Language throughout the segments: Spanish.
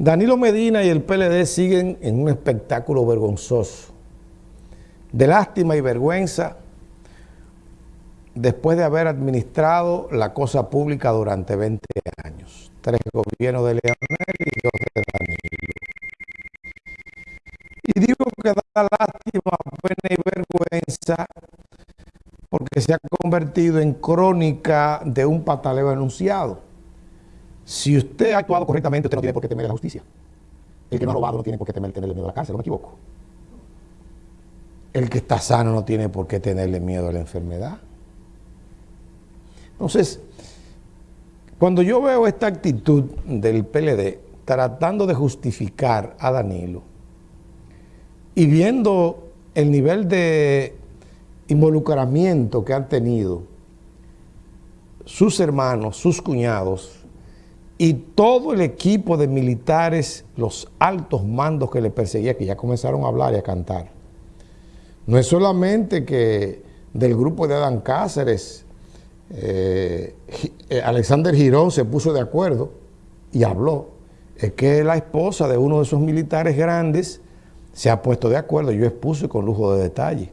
Danilo Medina y el PLD siguen en un espectáculo vergonzoso, de lástima y vergüenza, después de haber administrado la cosa pública durante 20 años. Tres gobiernos de Leonel y dos de Danilo. Y digo que da lástima, pena y vergüenza porque se ha convertido en crónica de un pataleo anunciado. Si usted ha actuado correctamente, usted no tiene por qué temer la justicia. El que no ha robado no tiene por qué temer tenerle miedo a la cárcel, no me equivoco. El que está sano no tiene por qué tenerle miedo a la enfermedad. Entonces, cuando yo veo esta actitud del PLD tratando de justificar a Danilo y viendo el nivel de involucramiento que han tenido sus hermanos, sus cuñados, y todo el equipo de militares, los altos mandos que le perseguía, que ya comenzaron a hablar y a cantar. No es solamente que del grupo de Adán Cáceres, eh, eh, Alexander Girón se puso de acuerdo y habló, es que la esposa de uno de esos militares grandes se ha puesto de acuerdo, yo expuse con lujo de detalle,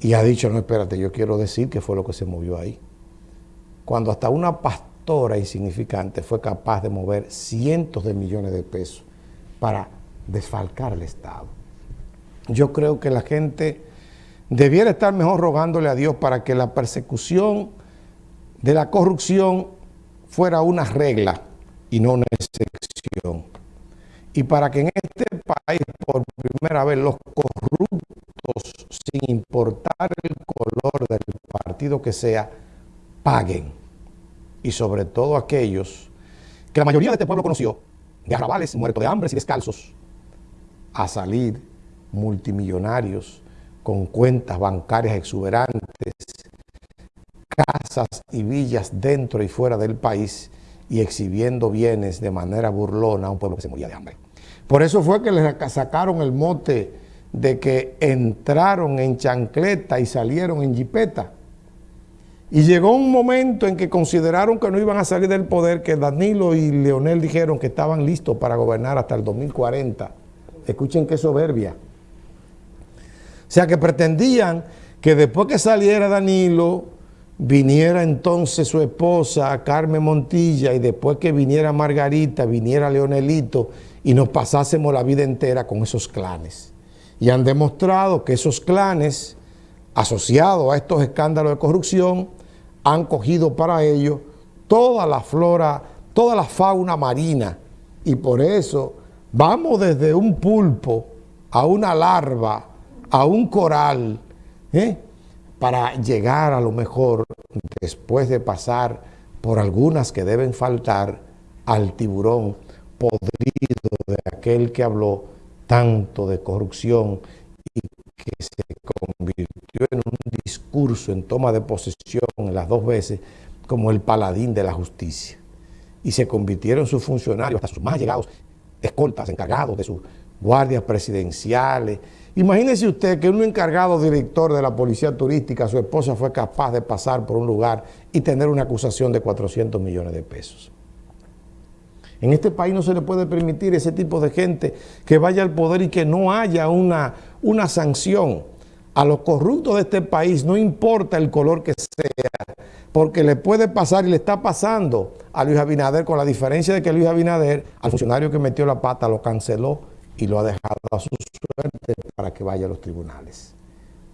y ha dicho, no, espérate, yo quiero decir que fue lo que se movió ahí. Cuando hasta una pastora insignificante fue capaz de mover cientos de millones de pesos para desfalcar el Estado. Yo creo que la gente debiera estar mejor rogándole a Dios para que la persecución de la corrupción fuera una regla y no una excepción. Y para que en este país, por primera vez, los corruptos, sin importar el color del partido que sea, paguen y sobre todo aquellos que la mayoría de este pueblo conoció, de arrabales, muertos de hambre y descalzos, a salir multimillonarios con cuentas bancarias exuberantes, casas y villas dentro y fuera del país y exhibiendo bienes de manera burlona a un pueblo que se moría de hambre. Por eso fue que les sacaron el mote de que entraron en chancleta y salieron en jipeta y llegó un momento en que consideraron que no iban a salir del poder, que Danilo y Leonel dijeron que estaban listos para gobernar hasta el 2040. Escuchen qué soberbia. O sea, que pretendían que después que saliera Danilo, viniera entonces su esposa, Carmen Montilla, y después que viniera Margarita, viniera Leonelito, y nos pasásemos la vida entera con esos clanes. Y han demostrado que esos clanes, asociados a estos escándalos de corrupción, han cogido para ello toda la flora, toda la fauna marina y por eso vamos desde un pulpo a una larva, a un coral, ¿eh? para llegar a lo mejor, después de pasar por algunas que deben faltar, al tiburón podrido de aquel que habló tanto de corrupción y que se convirtió en un discurso en toma de posesión las dos veces como el paladín de la justicia. Y se convirtieron sus funcionarios, hasta sus más llegados, escoltas, encargados de sus guardias presidenciales. Imagínese usted que un encargado director de la policía turística, su esposa fue capaz de pasar por un lugar y tener una acusación de 400 millones de pesos. En este país no se le puede permitir ese tipo de gente que vaya al poder y que no haya una, una sanción a los corruptos de este país, no importa el color que sea, porque le puede pasar y le está pasando a Luis Abinader, con la diferencia de que Luis Abinader, al funcionario que metió la pata, lo canceló y lo ha dejado a su suerte para que vaya a los tribunales.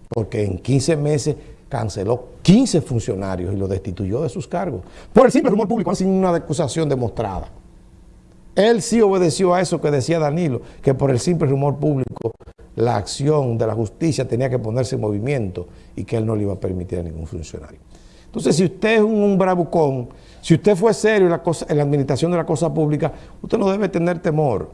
Porque en 15 meses canceló 15 funcionarios y lo destituyó de sus cargos. Por el simple rumor público, sin una acusación demostrada. Él sí obedeció a eso que decía Danilo, que por el simple rumor público la acción de la justicia tenía que ponerse en movimiento y que él no le iba a permitir a ningún funcionario. Entonces, si usted es un, bravucón, si usted fue serio en la, cosa, en la administración de la cosa pública, usted no debe tener temor.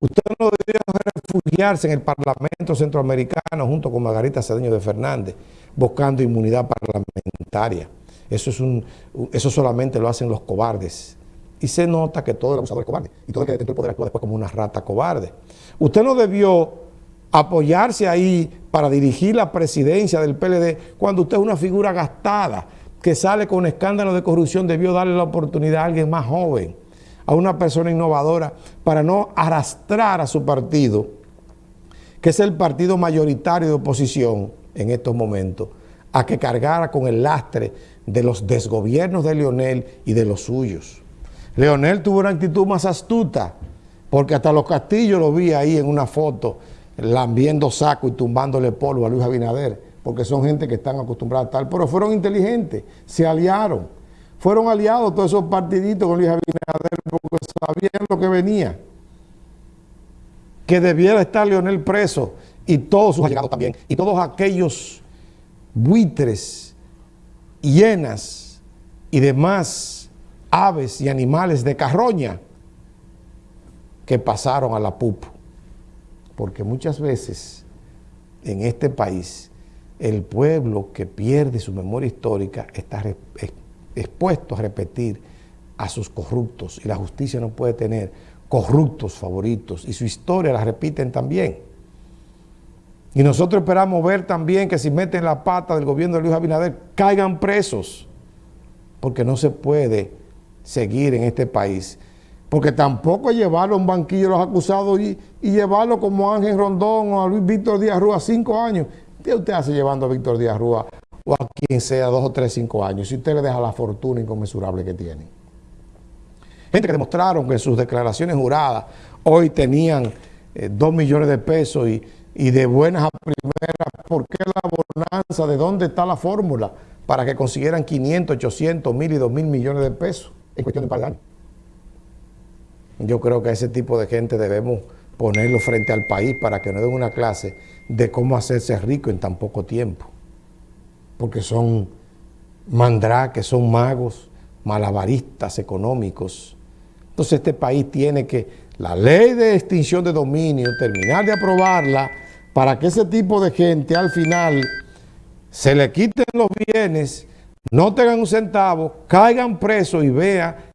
Usted no debe refugiarse en el Parlamento Centroamericano junto con Margarita Cedeño de Fernández, buscando inmunidad parlamentaria. Eso, es un, eso solamente lo hacen los cobardes. Y se nota que todo el abusador es cobarde. Y todo el que detentó el poder actúa después como una rata cobarde. Usted no debió apoyarse ahí para dirigir la presidencia del PLD cuando usted es una figura gastada que sale con escándalo de corrupción, debió darle la oportunidad a alguien más joven, a una persona innovadora para no arrastrar a su partido, que es el partido mayoritario de oposición en estos momentos, a que cargara con el lastre de los desgobiernos de Leonel y de los suyos. Leonel tuvo una actitud más astuta, porque hasta los castillos lo vi ahí en una foto, lambiendo saco y tumbándole polvo a Luis Abinader, porque son gente que están acostumbradas a tal, pero fueron inteligentes, se aliaron. Fueron aliados todos esos partiditos con Luis Abinader porque sabían lo que venía. Que debiera estar Leonel preso y todos sus allegados también, y todos aquellos buitres, hienas y demás aves y animales de carroña que pasaron a la PUP. Porque muchas veces en este país el pueblo que pierde su memoria histórica está expuesto a repetir a sus corruptos y la justicia no puede tener corruptos favoritos y su historia la repiten también. Y nosotros esperamos ver también que si meten la pata del gobierno de Luis Abinader caigan presos, porque no se puede seguir en este país. Porque tampoco llevarlo a un banquillo los acusados y, llevarlo como Ángel Rondón o a Luis Víctor Díaz Rúa cinco años. ¿Qué usted hace llevando a Víctor Díaz Rúa o a quien sea dos o tres, cinco años? Si usted le deja la fortuna inconmensurable que tiene. Gente que demostraron que en sus declaraciones juradas hoy tenían eh, dos millones de pesos y y de buenas a primeras, ¿por qué la bonanza? ¿De dónde está la fórmula para que consiguieran 500, 800, 1000 y 2000 millones de pesos en cuestión de par Yo creo que a ese tipo de gente debemos ponerlo frente al país para que no den una clase de cómo hacerse rico en tan poco tiempo. Porque son mandraques, son magos, malabaristas económicos. Entonces este país tiene que, la ley de extinción de dominio, terminar de aprobarla, para que ese tipo de gente al final se le quiten los bienes, no tengan un centavo, caigan presos y vean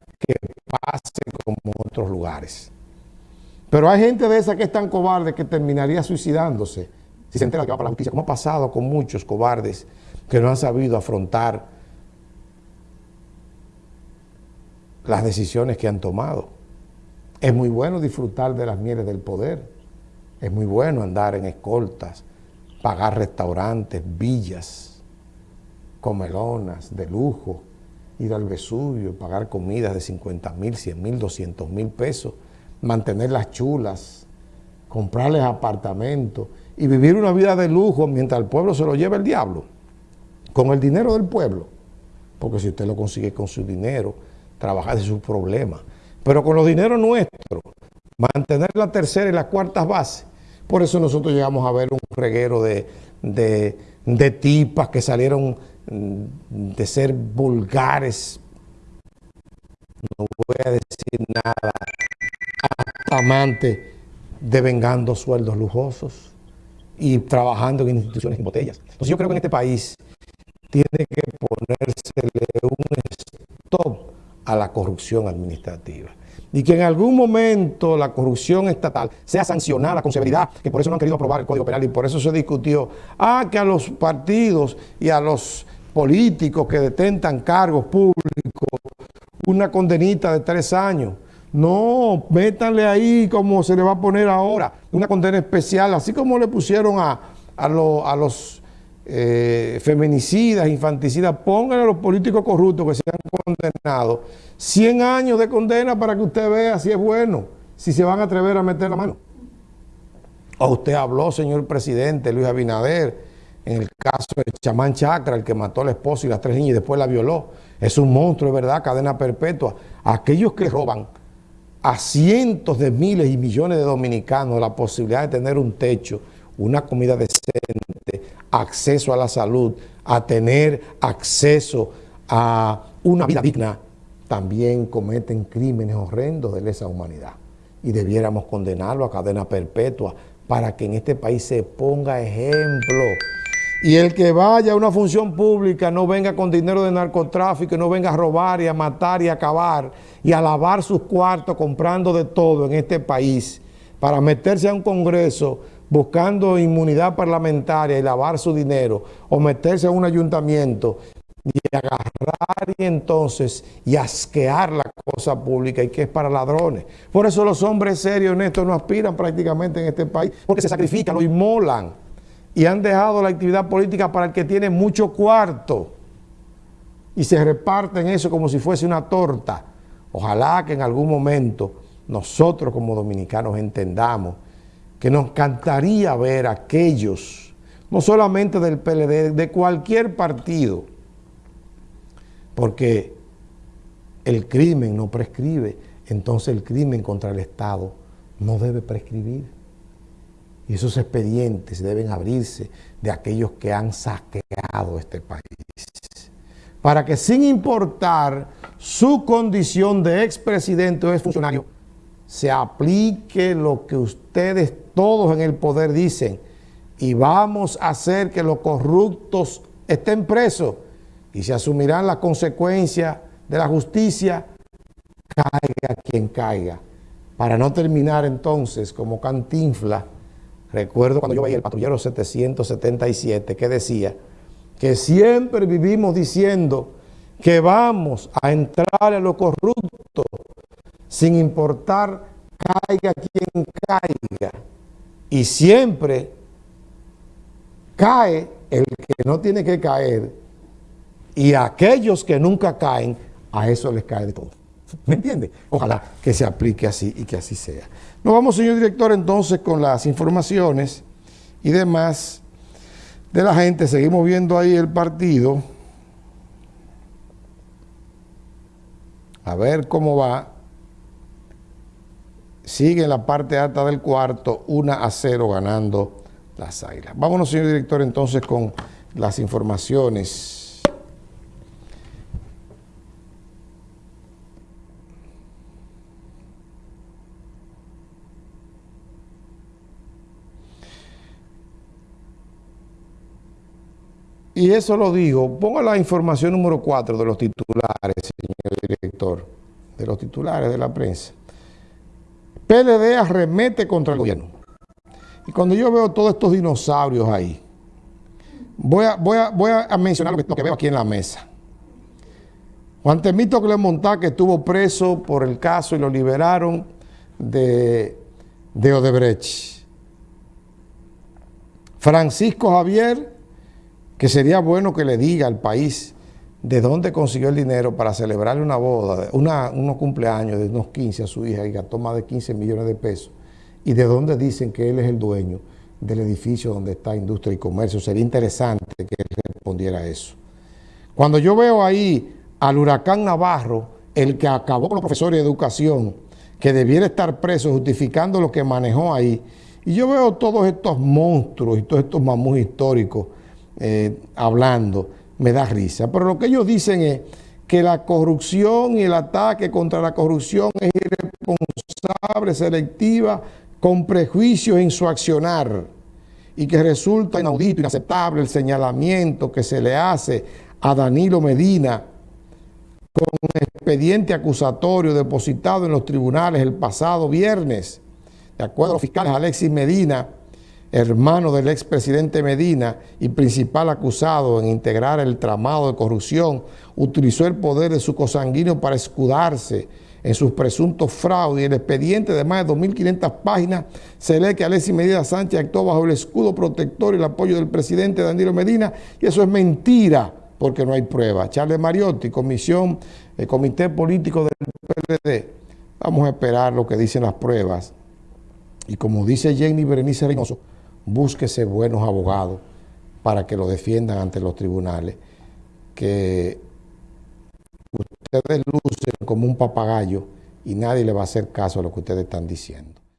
pase como otros lugares. Pero hay gente de esa que es tan cobarde que terminaría suicidándose si se entera que va para la justicia, como ha pasado con muchos cobardes que no han sabido afrontar las decisiones que han tomado. Es muy bueno disfrutar de las mieles del poder, es muy bueno andar en escoltas, pagar restaurantes, villas, comelonas de lujo, ir al Vesubio, pagar comidas de 50 mil, 100 mil, 200 mil pesos, mantener las chulas, comprarles apartamentos y vivir una vida de lujo mientras el pueblo se lo lleva el diablo, con el dinero del pueblo. Porque si usted lo consigue con su dinero, trabajar de sus problemas. Pero con los dineros nuestros, mantener la tercera y las cuartas bases, por eso nosotros llegamos a ver un reguero de, tipas que salieron de ser vulgares, no voy a decir nada, amantes devengando sueldos lujosos y trabajando en instituciones en botellas. Entonces yo creo que en este país tiene que ponérsele un stop a la corrupción administrativa y que en algún momento la corrupción estatal sea sancionada con severidad, que por eso no han querido aprobar el Código Penal y por eso se discutió, ah, que a los partidos y a los políticos que detentan cargos públicos una condenita de tres años. No, métanle ahí como se le va a poner ahora, una condena especial, así como le pusieron a, a, los eh, feminicidas, infanticidas, pónganle a los políticos corruptos que se han condenado 100 años de condena para que usted vea si es bueno, si se van a atrever a meter la mano. O usted habló, señor presidente Luis Abinader, en el caso de Chamán Chacra, el que mató a la esposa y las tres niñas y después la violó. Es un monstruo, es verdad, cadena perpetua. Aquellos que roban a cientos de miles y millones de dominicanos la posibilidad de tener un techo, una comida decente, acceso a la salud, a tener acceso a una vida digna, también cometen crímenes horrendos de lesa humanidad. Y debiéramos condenarlo a cadena perpetua para que en este país se ponga ejemplo. Y el que vaya a una función pública no venga con dinero de narcotráfico, no venga a robar y a matar y a acabar y a lavar sus cuartos comprando de todo en este país para meterse a un congreso buscando inmunidad parlamentaria y lavar su dinero o meterse a un ayuntamiento y agarrar y entonces y asquear la cosa pública y que es para ladrones. Por eso los hombres serios, honestos, no aspiran prácticamente en este país, porque se sacrifican, lo inmolan y han dejado la actividad política para el que tiene mucho cuarto y se reparten eso como si fuese una torta. Ojalá que en algún momento nosotros como dominicanos entendamos que nos encantaría ver a aquellos, no solamente del PLD, de cualquier partido, porque el crimen no prescribe, entonces el crimen contra el Estado no debe prescribir. Y esos expedientes deben abrirse de aquellos que han saqueado este país. Para que sin importar su condición de expresidente o exfuncionario, se aplique lo que ustedes todos en el poder dicen y vamos a hacer que los corruptos estén presos y se asumirán las consecuencias de la justicia, caiga quien caiga. Para no terminar entonces como cantinfla, recuerdo cuando yo veía el patrullero 777 que decía que siempre vivimos diciendo que vamos a entrar a lo corrupto sin importar caiga quien caiga. Y siempre cae el que no tiene que caer y a aquellos que nunca caen, a eso les cae de todo. ¿Me entiende? Ojalá que se aplique así y que así sea. Nos vamos, señor director, entonces con las informaciones y demás de la gente. Seguimos viendo ahí el partido. A ver cómo va. Sigue en la parte alta del cuarto, 1 a 0 ganando las águilas. Vámonos, señor director, entonces con las informaciones Y eso lo digo, ponga la información número 4 de los titulares, señor director, de los titulares de la prensa. PLD arremete contra el gobierno. Y cuando yo veo todos estos dinosaurios ahí, voy a, voy a, voy a mencionar lo que, veo aquí en la mesa. Juan Temito Clemontá, que estuvo preso por el caso y lo liberaron de, de Odebrecht. Francisco Javier que sería bueno que le diga al país de dónde consiguió el dinero para celebrarle una boda, una, unos cumpleaños de unos 15 a su hija y gastó más de 15 millones de pesos, y de dónde dicen que él es el dueño del edificio donde está Industria y Comercio. Sería interesante que él respondiera eso. Cuando yo veo ahí al huracán Navarro, el que acabó con los profesores de educación, que debiera estar preso justificando lo que manejó ahí, y yo veo todos estos monstruos y todos estos mamús históricos eh, hablando, me da risa. Pero lo que ellos dicen es que la corrupción y el ataque contra la corrupción es irresponsable, selectiva, con prejuicios en su accionar y que resulta inaudito, inaceptable el señalamiento que se le hace a Danilo Medina con un expediente acusatorio depositado en los tribunales el pasado viernes. De acuerdo a los fiscales Alexis Medina, hermano del expresidente Medina y principal acusado en integrar el tramado de corrupción, utilizó el poder de su cosanguíneo para escudarse en sus presuntos fraudes. Y el expediente de más de 2.500 páginas se lee que Alexis Medina Sánchez actuó bajo el escudo protector y el apoyo del presidente Danilo Medina. Y eso es mentira porque no hay prueba. Charles Mariotti, comisión, el comité político del PLD, vamos a esperar lo que dicen las pruebas. Y como dice Jenny Berenice Reynoso, búsquese buenos abogados para que lo defiendan ante los tribunales, que ustedes lucen como un papagayo y nadie le va a hacer caso a lo que ustedes están diciendo.